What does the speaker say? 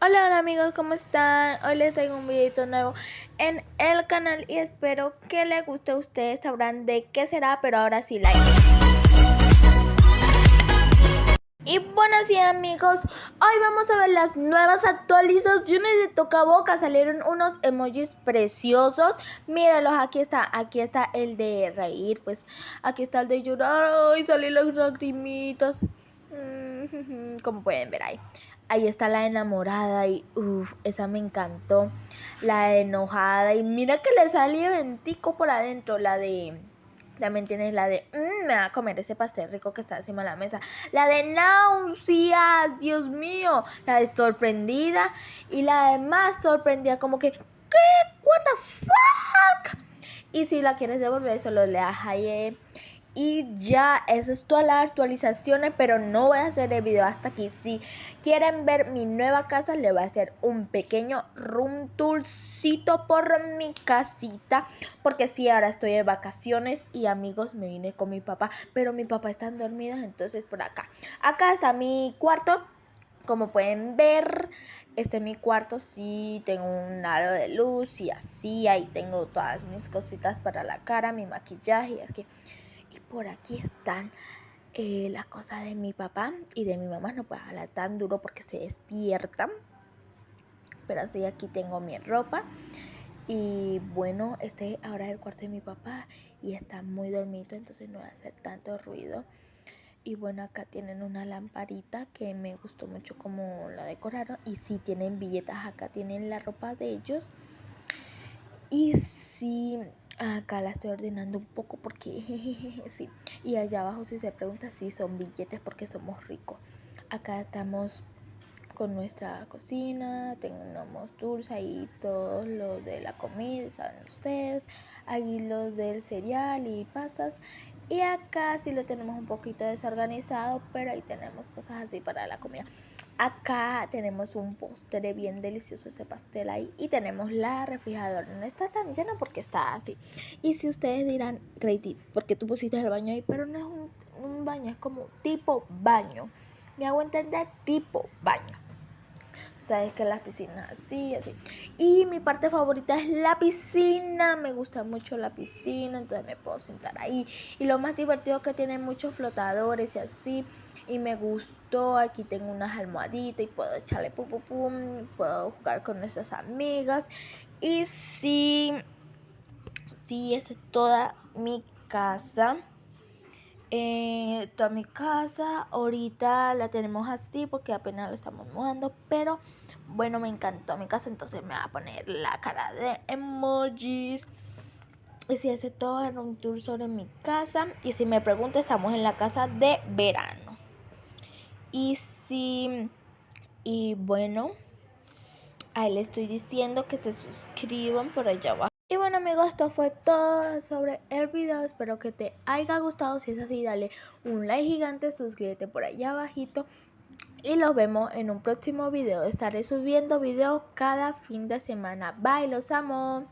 Hola, hola amigos, ¿cómo están? Hoy les traigo un videito nuevo en el canal y espero que les guste. Ustedes sabrán de qué será, pero ahora sí, like. Y bueno, sí amigos, hoy vamos a ver las nuevas actualizaciones de Toca Boca. Salieron unos emojis preciosos. Míralos, aquí está, aquí está el de reír, pues aquí está el de llorar. Ay, salen las lagrimitas. Mm, como pueden ver ahí. Ahí está la enamorada y uff, esa me encantó. La enojada y mira que le salió ventico por adentro. La de... También tienes la de, mmm, me va a comer ese pastel rico que está encima de la mesa. La de náuseas, Dios mío. La de sorprendida. Y la de más sorprendida, como que, ¿qué? ¿What the fuck? Y si la quieres devolver, solo le das ahí y ya, esa es todas las actualizaciones, pero no voy a hacer el video hasta aquí. Si quieren ver mi nueva casa, le voy a hacer un pequeño room tourcito por mi casita. Porque sí, ahora estoy de vacaciones y amigos, me vine con mi papá, pero mi papá está dormido, entonces por acá. Acá está mi cuarto, como pueden ver, este es mi cuarto, sí, tengo un aro de luz y así, ahí tengo todas mis cositas para la cara, mi maquillaje y aquí. Y por aquí están eh, las cosas de mi papá y de mi mamá. No puedo hablar tan duro porque se despiertan. Pero así aquí tengo mi ropa. Y bueno, este ahora es el cuarto de mi papá y está muy dormido, entonces no va a hacer tanto ruido. Y bueno, acá tienen una lamparita que me gustó mucho como la decoraron. Y si tienen billetas, acá tienen la ropa de ellos. Y si Acá la estoy ordenando un poco porque sí. Y allá abajo si se pregunta si son billetes porque somos ricos. Acá estamos con nuestra cocina, tenemos dulce y todo lo de la comida, saben ustedes. Ahí los del cereal y pastas. Y acá sí lo tenemos un poquito desorganizado, pero ahí tenemos cosas así para la comida. Acá tenemos un postre bien delicioso, ese pastel ahí. Y tenemos la refrigeradora. No está tan llena porque está así. Y si ustedes dirán, Grady, porque tú pusiste el baño ahí? Pero no es un, un baño, es como tipo baño. Me hago entender tipo baño. Sabes que la piscina así, así. Y mi parte favorita es la piscina. Me gusta mucho la piscina, entonces me puedo sentar ahí. Y lo más divertido es que tiene muchos flotadores y así y me gustó. Aquí tengo unas almohaditas y puedo echarle pum pum pum, puedo jugar con nuestras amigas. Y sí, sí, esa es toda mi casa. Eh, toda mi casa ahorita la tenemos así porque apenas lo estamos mudando pero bueno me encantó mi casa entonces me va a poner la cara de emojis y si hace todo un tour sobre mi casa y si me pregunta estamos en la casa de verano y si, y bueno, ahí le estoy diciendo que se suscriban por allá abajo. Bueno amigos, esto fue todo sobre el video. Espero que te haya gustado. Si es así, dale un like gigante, suscríbete por allá abajito. Y los vemos en un próximo video. Estaré subiendo videos cada fin de semana. Bye, los amo.